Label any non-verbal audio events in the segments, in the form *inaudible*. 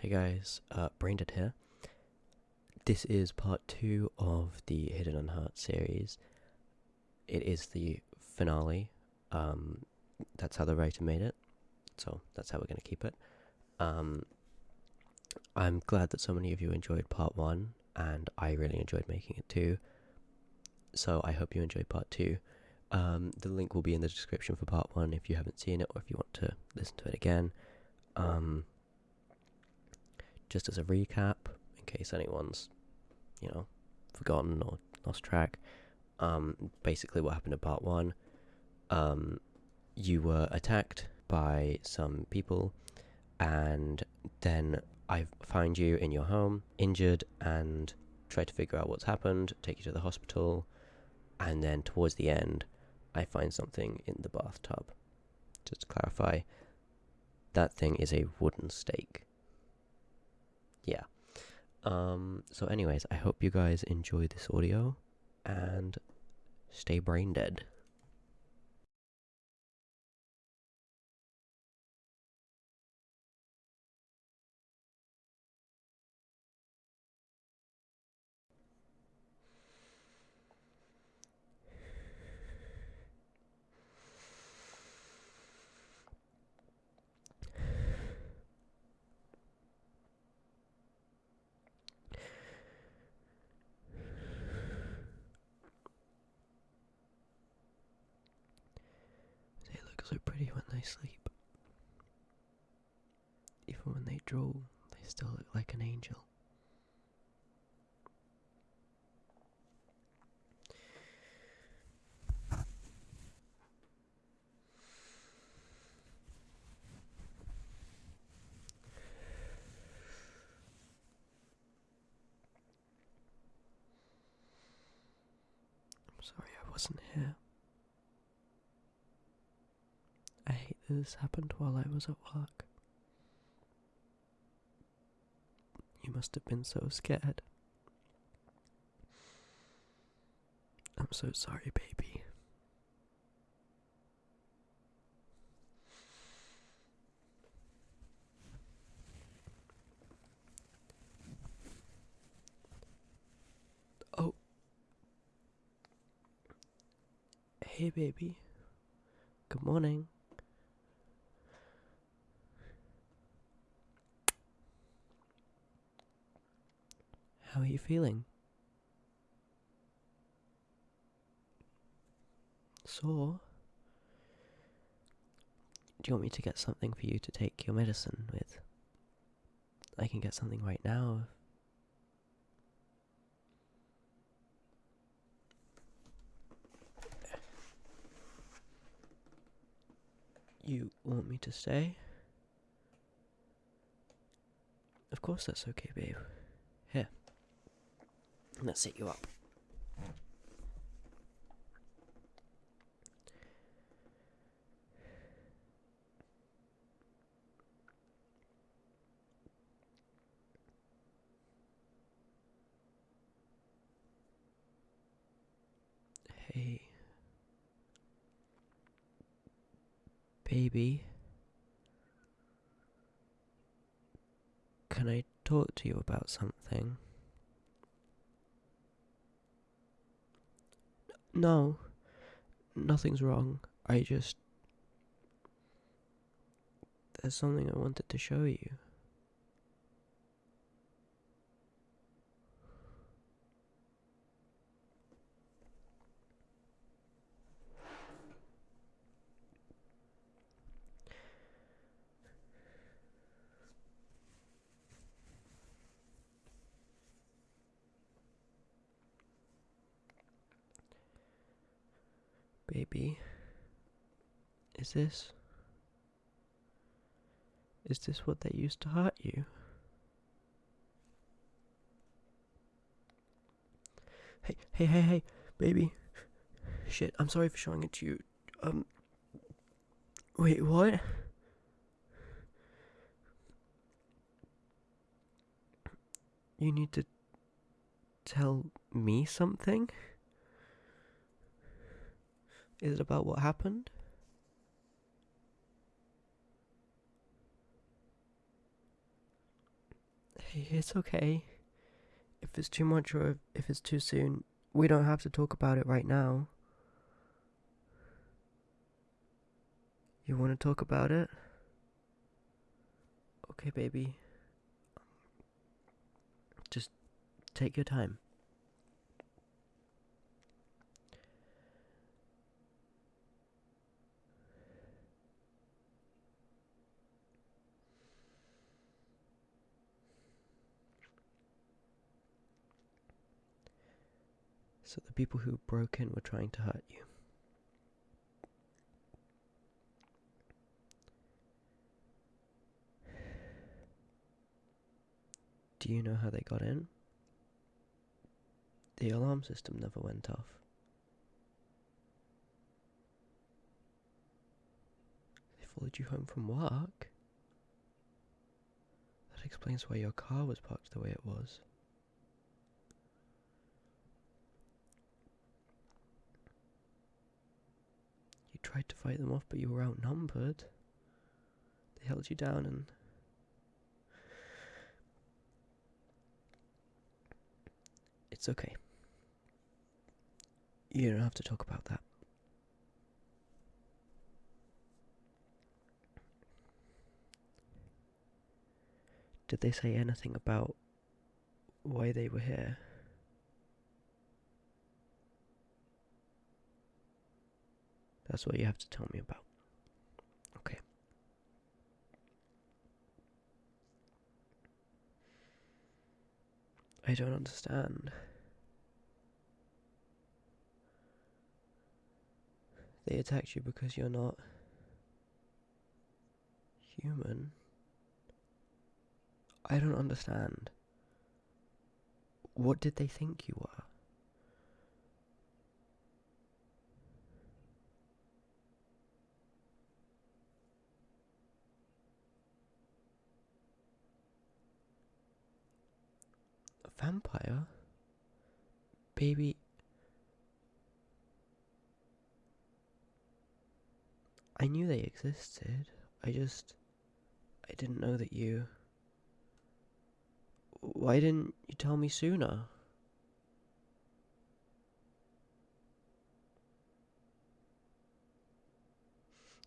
Hey guys, uh, Braindead here. This is part two of the Hidden Unhurt series. It is the finale. Um, that's how the writer made it, so that's how we're going to keep it. Um, I'm glad that so many of you enjoyed part one, and I really enjoyed making it too. So I hope you enjoy part two. Um, the link will be in the description for part one if you haven't seen it or if you want to listen to it again. Um, just as a recap, in case anyone's, you know, forgotten or lost track, um, basically what happened in part one, um, you were attacked by some people, and then I find you in your home, injured, and try to figure out what's happened, take you to the hospital, and then towards the end, I find something in the bathtub. Just to clarify, that thing is a wooden stake. Yeah. Um, so, anyways, I hope you guys enjoy this audio and stay brain dead. They look so pretty when they sleep. Even when they drool, they still look like an angel. I'm sorry I wasn't here. I hate that this happened while I was at work. You must have been so scared. I'm so sorry, baby. Oh. Hey, baby. Good morning. How are you feeling? Sore? Do you want me to get something for you to take your medicine with? I can get something right now. You want me to stay? Of course that's okay, babe. Here. Let's sit you up. Hey. Baby. Can I talk to you about something? No, nothing's wrong. I just. There's something I wanted to show you. Baby, is this. Is this what they used to hurt you? Hey, hey, hey, hey, baby. Shit, I'm sorry for showing it to you. Um. Wait, what? You need to tell me something? Is it about what happened? It's okay. If it's too much or if it's too soon, we don't have to talk about it right now. You want to talk about it? Okay, baby. Just take your time. So the people who broke in were trying to hurt you. Do you know how they got in? The alarm system never went off. They followed you home from work? That explains why your car was parked the way it was. Tried to fight them off, but you were outnumbered. They held you down and. It's okay. You don't have to talk about that. Did they say anything about why they were here? That's what you have to tell me about. Okay. I don't understand. They attacked you because you're not human. I don't understand. What did they think you were? Vampire? Baby. I knew they existed. I just. I didn't know that you. Why didn't you tell me sooner?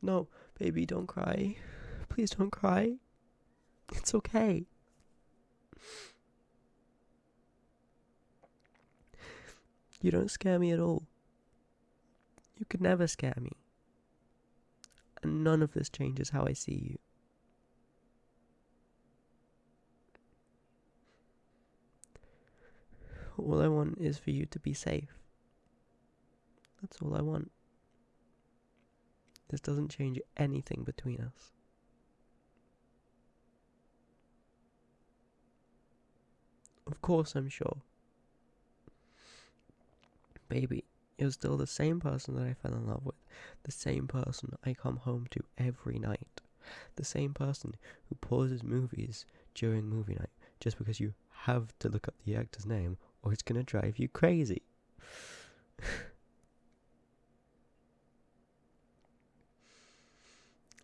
No, baby, don't cry. Please don't cry. It's okay. You don't scare me at all. You could never scare me. And none of this changes how I see you. All I want is for you to be safe. That's all I want. This doesn't change anything between us. Of course, I'm sure. Baby, you're still the same person that I fell in love with, the same person I come home to every night, the same person who pauses movies during movie night just because you have to look up the actor's name or it's gonna drive you crazy. *sighs*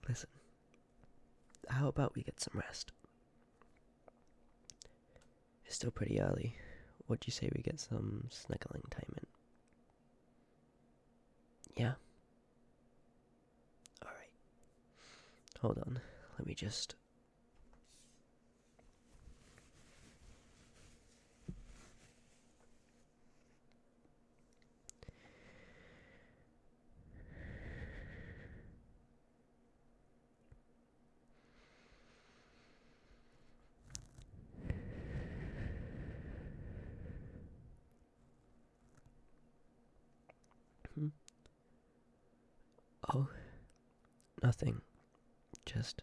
Listen, how about we get some rest? It's still pretty early. What do you say we get some snuggling time in? Yeah? Alright. Hold on. Let me just. Hmm. Oh, nothing. Just.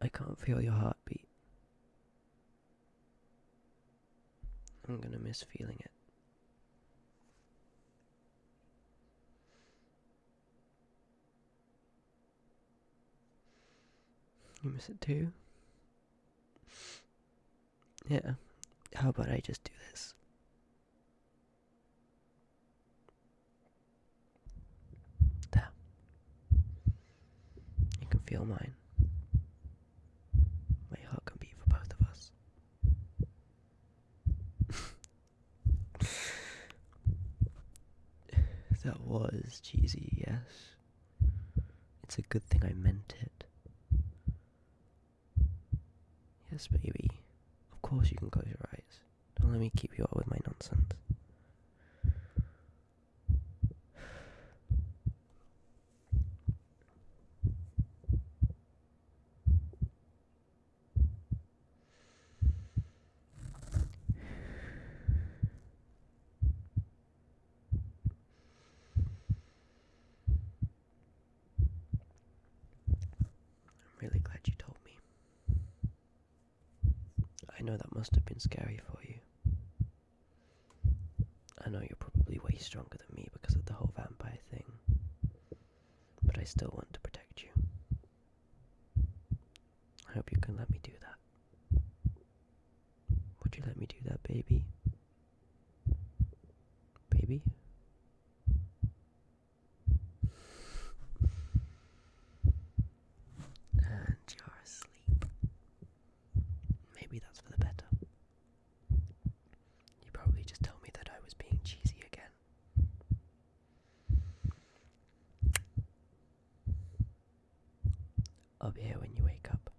I can't feel your heartbeat. I'm gonna miss feeling it. You miss it too? Yeah. How about I just do this? feel mine. My heart can beat for both of us. *laughs* that was cheesy, yes. It's a good thing I meant it. Yes, baby. Of course you can close your eyes. Don't let me keep you up with my nonsense. Know that must have been scary for you. I know you're probably way stronger than me because of the whole vampire thing. But I still want to protect you. I hope you can let me do that. Would you let me do that, baby? Baby? And you're asleep. Maybe that's for the better. You probably just told me that I was being cheesy again. Be here when you wake up.